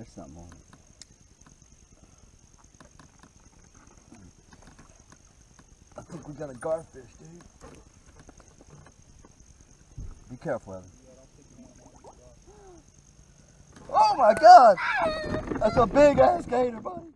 there's something on it. I think we got a garfish, dude. Be careful, Evan. Oh my god! That's a big ass gator, buddy.